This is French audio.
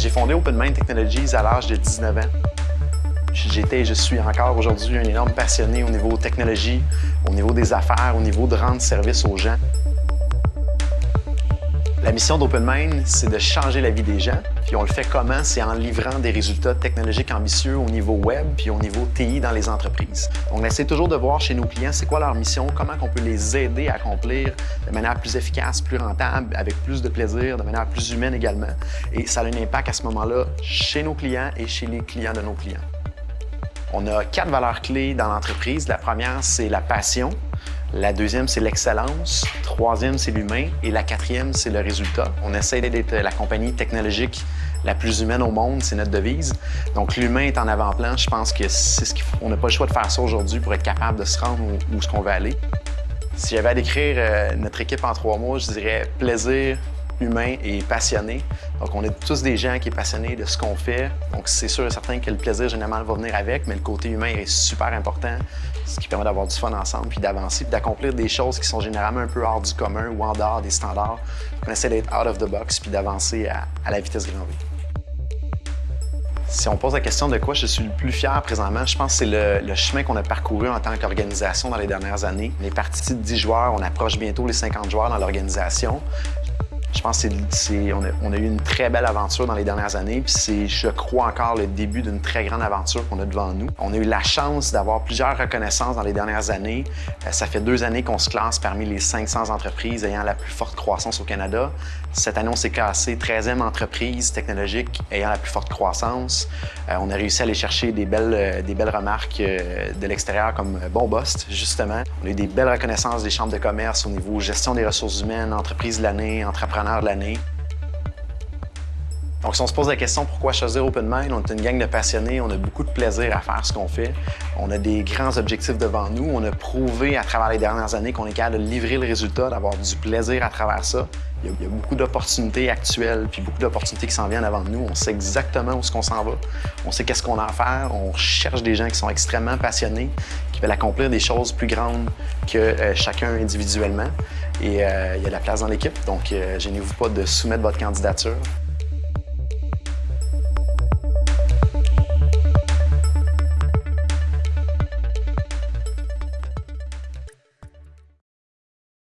J'ai fondé OpenMind Technologies à l'âge de 19 ans. J'étais et je suis encore aujourd'hui un énorme passionné au niveau technologie, au niveau des affaires, au niveau de rendre service aux gens. La mission d'OpenMind, c'est de changer la vie des gens. Puis on le fait comment? C'est en livrant des résultats technologiques ambitieux au niveau web puis au niveau TI dans les entreprises. On essaie toujours de voir chez nos clients c'est quoi leur mission, comment on peut les aider à accomplir de manière plus efficace, plus rentable, avec plus de plaisir, de manière plus humaine également. Et ça a un impact à ce moment-là chez nos clients et chez les clients de nos clients. On a quatre valeurs clés dans l'entreprise. La première, c'est la passion. La deuxième, c'est l'excellence. Troisième, c'est l'humain. Et la quatrième, c'est le résultat. On essaie d'être la compagnie technologique la plus humaine au monde, c'est notre devise. Donc, l'humain est en avant-plan. Je pense que c'est ce qu'il faut. On n'a pas le choix de faire ça aujourd'hui pour être capable de se rendre où, où ce qu'on veut aller. Si j'avais à décrire euh, notre équipe en trois mots, je dirais plaisir, humain et passionné. Donc, on est tous des gens qui sont passionnés de ce qu'on fait. Donc, c'est sûr et certain que le plaisir, généralement, va venir avec, mais le côté humain est super important, ce qui permet d'avoir du fun ensemble, puis d'avancer, puis d'accomplir des choses qui sont généralement un peu hors du commun ou en dehors des standards. On essaie d'être out of the box, puis d'avancer à, la vitesse grand V. Si on pose la question de quoi je suis le plus fier présentement, je pense que c'est le, le, chemin qu'on a parcouru en tant qu'organisation dans les dernières années. On est parti de 10 joueurs, on approche bientôt les 50 joueurs dans l'organisation. Je pense qu'on a, a eu une très belle aventure dans les dernières années, puis c'est, je crois, encore le début d'une très grande aventure qu'on a devant nous. On a eu la chance d'avoir plusieurs reconnaissances dans les dernières années. Euh, ça fait deux années qu'on se classe parmi les 500 entreprises ayant la plus forte croissance au Canada. Cette année, on s'est classé 13e entreprise technologique ayant la plus forte croissance. Euh, on a réussi à aller chercher des belles, euh, remarques de l'extérieur comme Bon Boss, justement. On a eu des belles reconnaissances des chambres de commerce au niveau gestion des ressources humaines, entreprise de l'année, entrepreneur de l'année. Donc, si on se pose la question pourquoi choisir OpenMind, on est une gang de passionnés, on a beaucoup de plaisir à faire ce qu'on fait. On a des grands objectifs devant nous. On a prouvé à travers les dernières années qu'on est capable de livrer le résultat, d'avoir du plaisir à travers ça. Il y a, beaucoup d'opportunités actuelles, puis beaucoup d'opportunités qui s'en viennent avant nous. On sait exactement où ce qu'on s'en va. On sait qu'est-ce qu'on a à faire. On cherche des gens qui sont extrêmement passionnés, qui veulent accomplir des choses plus grandes que euh, chacun individuellement. Et euh, il y a de la place dans l'équipe, donc euh, gênez-vous pas de soumettre votre candidature.